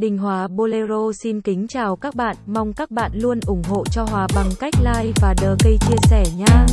Đình Hòa Bolero xin kính chào các bạn, mong các bạn luôn ủng hộ cho Hòa bằng cách like và đờ cây chia sẻ nha.